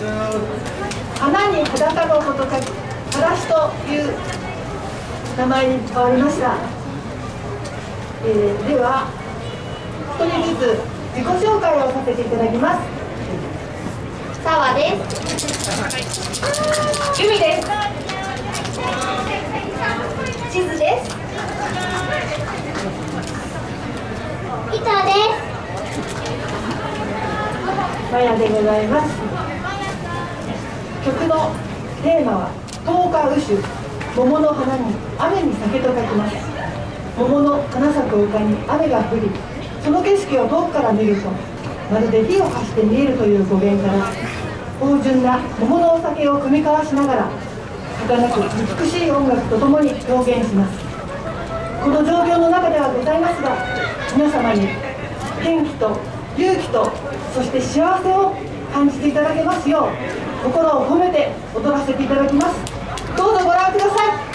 花に裸のこと書き裸足という名前に変わりました、えー、では一人ずつ自己紹介をさせていただきます。澤です。由美です。地図です。板です。マヤでございますテーマは「十日雨酒桃の花に雨に酒」と書きます。桃の花咲く丘に雨が降りその景色を遠くから見るとまるで火を発して見えるという語源から芳醇な桃のお酒を組み交わしながら儚く美しい音楽とともに表現します。この状況の中ではございますが皆様に元気と勇気とそして幸せを感じていただけますよう心を込めて踊らせていただきます。どうぞご覧ください。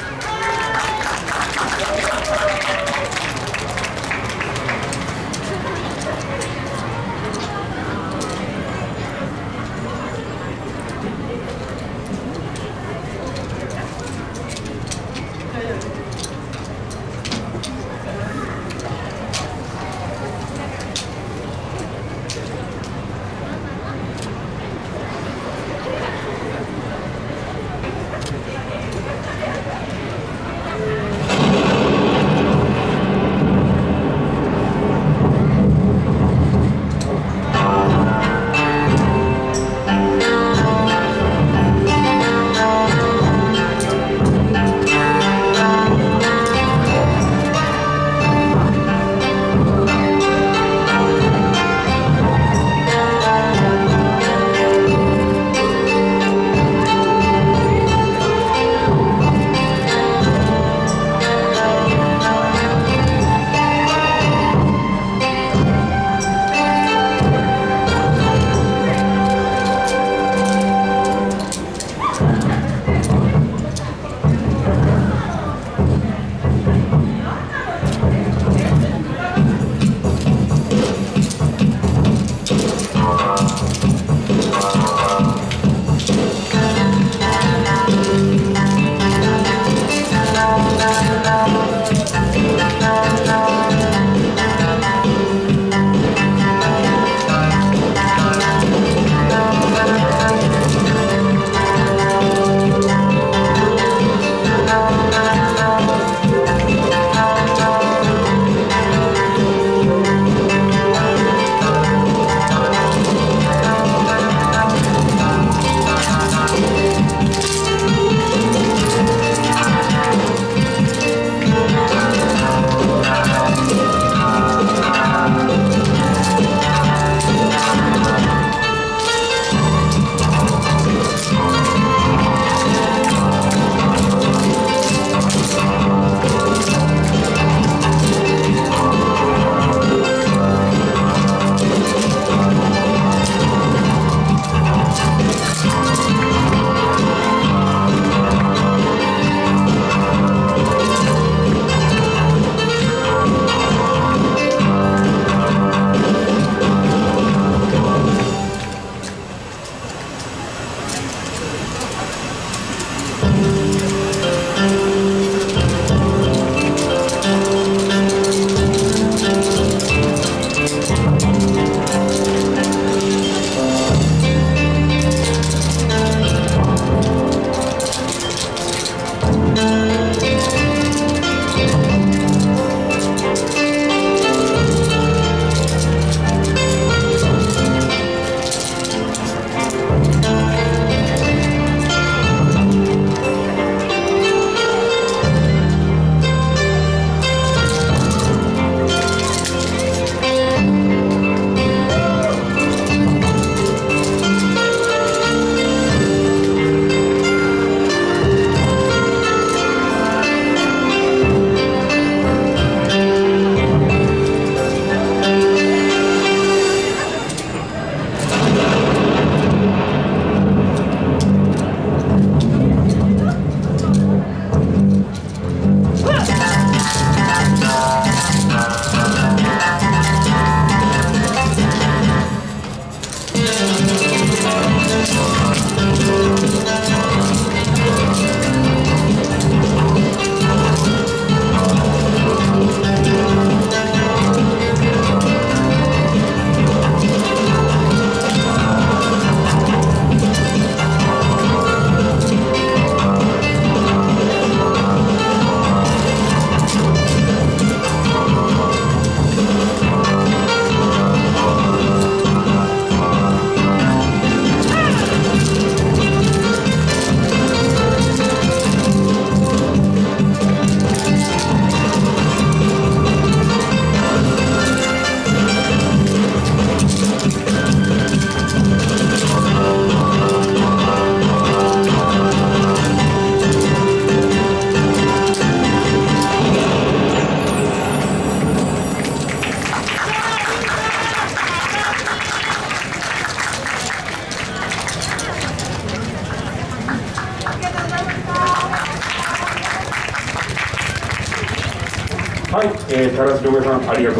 はい、えー、田中さんありがとう